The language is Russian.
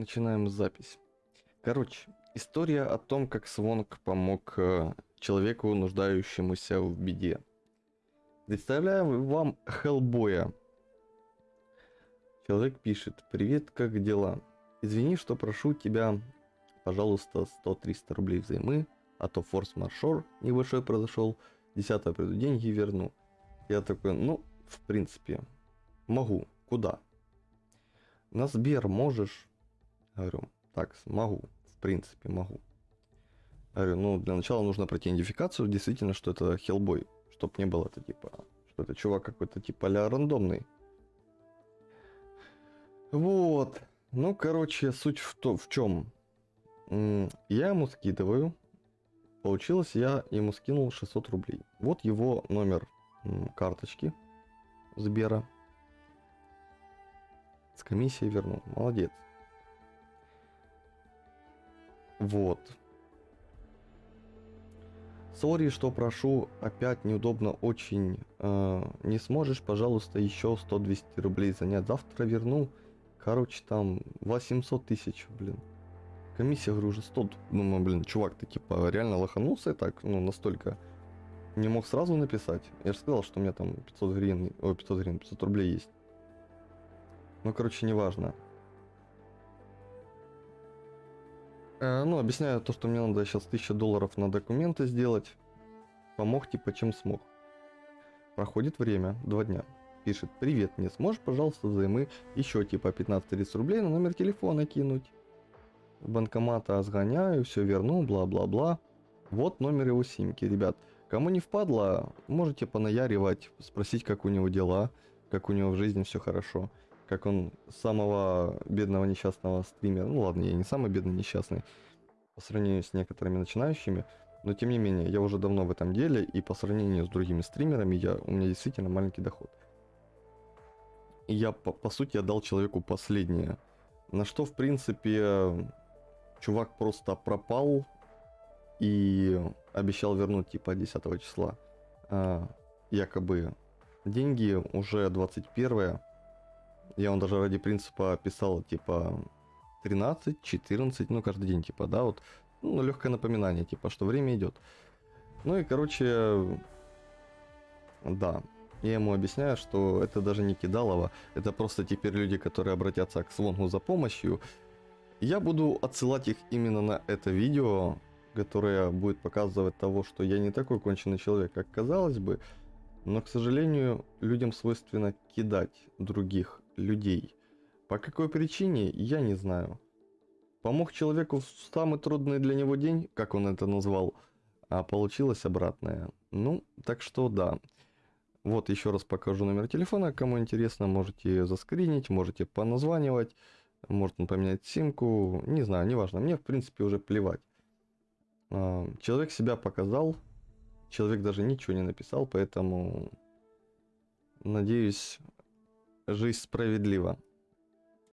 Начинаем запись. Короче, история о том, как Свонг помог э, человеку, нуждающемуся в беде. Представляю вам Хеллбоя. Человек пишет, привет, как дела? Извини, что прошу тебя, пожалуйста, 100-300 рублей взаймы, а то форс-маршор небольшой произошел, 10 приду деньги верну. Я такой, ну, в принципе, могу, куда? На Сбер можешь? Говорю, так, могу, в принципе, могу. Говорю, ну, для начала нужно пройти идентификацию, действительно, что это Хеллбой, чтоб не было это типа, что это чувак какой-то типа ля рандомный. Вот. Ну, короче, суть в, то, в чем. Я ему скидываю. Получилось, я ему скинул 600 рублей. Вот его номер карточки Сбера. С комиссией вернул. Молодец. Вот. Сори, что прошу, опять неудобно очень. Э, не сможешь, пожалуйста, еще 100-200 рублей занять. Завтра верну. Короче, там 800 тысяч, блин. Комиссия, говорю, уже 100. Думаю, блин, чувак, ты типа реально лоханулся и так, ну, настолько. Не мог сразу написать. Я же сказал, что у меня там 500 гривен, ой, 500 гривен, 500 рублей есть. Ну, короче, неважно. Ну, объясняю то, что мне надо сейчас 1000 долларов на документы сделать. Помог типа чем смог. Проходит время, два дня. Пишет, привет, не сможешь, пожалуйста, взаймы еще типа 15-30 рублей на номер телефона кинуть. Банкомата сгоняю, все верну, бла-бла-бла. Вот номер его симки, ребят. Кому не впадло, можете понаяривать, спросить, как у него дела, как у него в жизни все хорошо как он самого бедного несчастного стримера, ну ладно, я не самый бедный несчастный, по сравнению с некоторыми начинающими, но тем не менее, я уже давно в этом деле, и по сравнению с другими стримерами, я, у меня действительно маленький доход. И я, по, по сути, отдал человеку последнее. На что, в принципе, чувак просто пропал и обещал вернуть, типа, 10 числа. А, якобы деньги уже 21 я он даже ради принципа писал, типа, 13, 14, ну, каждый день, типа, да, вот, ну, легкое напоминание, типа, что время идет. Ну и, короче, да, я ему объясняю, что это даже не кидалово, это просто теперь люди, которые обратятся к Свонгу за помощью. Я буду отсылать их именно на это видео, которое будет показывать того, что я не такой конченый человек, как казалось бы, но, к сожалению, людям свойственно кидать других людей. По какой причине, я не знаю. Помог человеку в самый трудный для него день, как он это назвал, а получилось обратное. Ну, так что да. Вот еще раз покажу номер телефона, кому интересно, можете заскринить, можете поназванивать, можно поменять симку, не знаю, неважно, мне в принципе уже плевать. А, человек себя показал, человек даже ничего не написал, поэтому надеюсь, жизнь справедлива.